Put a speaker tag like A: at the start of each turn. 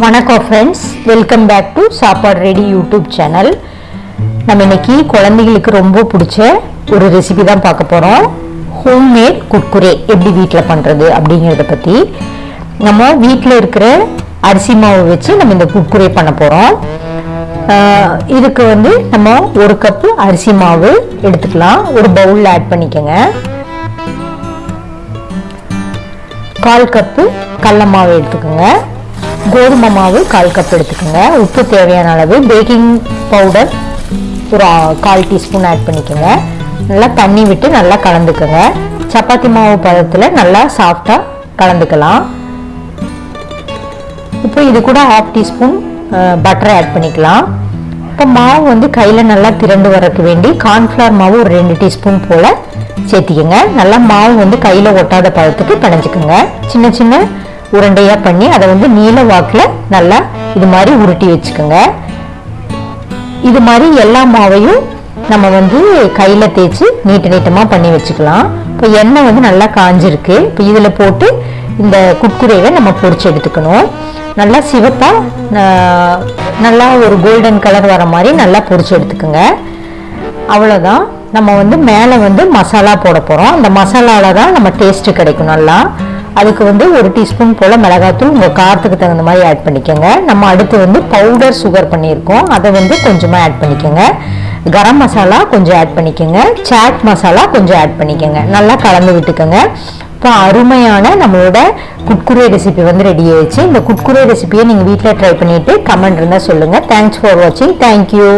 A: வணக்கம் friends welcome back to Sappadu ready YouTube channel நம்ம இன்னைக்கு குழந்தைகளுக்கு ரொம்ப பிடிச்ச ஒரு ரெசிபி தான் பார்க்க போகிறோம் ஹோம்மேட் குட்குரே எப்படி வீட்டில் பண்ணுறது அப்படிங்கிறத பற்றி நம்ம வீட்டில் இருக்கிற அரிசி மாவு வச்சு நம்ம இந்த குட்குரே பண்ண போகிறோம் இதுக்கு வந்து நம்ம ஒரு கப்பு அரிசி மாவு எடுத்துக்கலாம். ஒரு பவுலில் ஆட் பண்ணிக்கோங்க. கால் கப்பு கடல மாவு எடுத்துக்கோங்க. கோதுமை மாவு கால் கப் எடுத்துக்கோங்க. உப்பு தேவையான அளவு பேக்கிங் பவுடர் ஒரு கால் டீஸ்பூன் ஆட் பண்ணிக்கோங்க. நல்லா தண்ணி விட்டு நல்லா கலந்துக்கோங்க. சப்பாத்தி மாவு பதத்தில் நல்லா சாஃப்டாக கலந்துக்கலாம். இப்போ இது கூட ஹாஃப் டீஸ்பூன் பட்டரை ஆட் பண்ணிக்கலாம். இப்போ மாவு வந்து கையில் நல்லா திரண்டு வரக்கு வேண்டி கார்ன்ஃப்ளவர் மாவு ஒரு ரெண்டு டீஸ்பூன் போல் சேர்த்திக்கோங்க. நல்லா மாவு வந்து கையில் ஒட்டாத பதத்துக்கு பிணைஞ்சிக்கோங்க. சின்ன சின்ன உருண்டையாக பண்ணி அதை வந்து நீல வாக்கில் நல்லா இது மாதிரி உருட்டி வச்சுக்கோங்க. இது மாதிரி எல்லா மாவையும் நம்ம வந்து கையில் தேய்ச்சி நீட்ட நீட்டமாக பண்ணி வச்சுக்கலாம். இப்போ எண்ணெய் வந்து நல்லா காஞ்சிருக்கு. இப்போ இதில் போட்டு இந்த குட்குரேவை நம்ம பொறிச்சு எடுத்துக்கணும். நல்லா சிவப்பாக நல்லா ஒரு கோல்டன் கலர் வர மாதிரி நல்லா பொறிச்சு எடுத்துக்கோங்க. அவ்வளோதான் நம்ம வந்து மேலே வந்து மசாலா போட போகிறோம் அந்த மசாலாவில் தான் நம்ம டேஸ்ட்டு கிடைக்கும் நல்லா. அதுக்கு வந்து ஒரு டீஸ்பூன் போல் மிளகாத்தூள் உங்கள் காரத்துக்கு தகுந்த மாதிரி ஆட் பண்ணிக்கோங்க. நம்ம அடுத்து வந்து பவுடர் சுகர் பண்ணியிருக்கோம். அதை வந்து கொஞ்சமாக ஆட் பண்ணிக்கோங்க. கரம் மசாலா கொஞ்சம் ஆட் பண்ணிக்கோங்க. சாட் மசாலா கொஞ்சம் ஆட் பண்ணிக்கோங்க. நல்லா கலந்து விட்டுக்கோங்க. இப்போ அருமையான நம்மளோட குட்குரே ரெசிபி வந்து ரெடி ஆயிடுச்சு. இந்த குட்குரே ரெசிபியை நீங்கள் வீட்டில் ட்ரை பண்ணிவிட்டு கமெண்ட் இருந்தால் சொல்லுங்கள் தேங்க்ஸ் ஃபார் வாட்சிங் தேங்க்யூ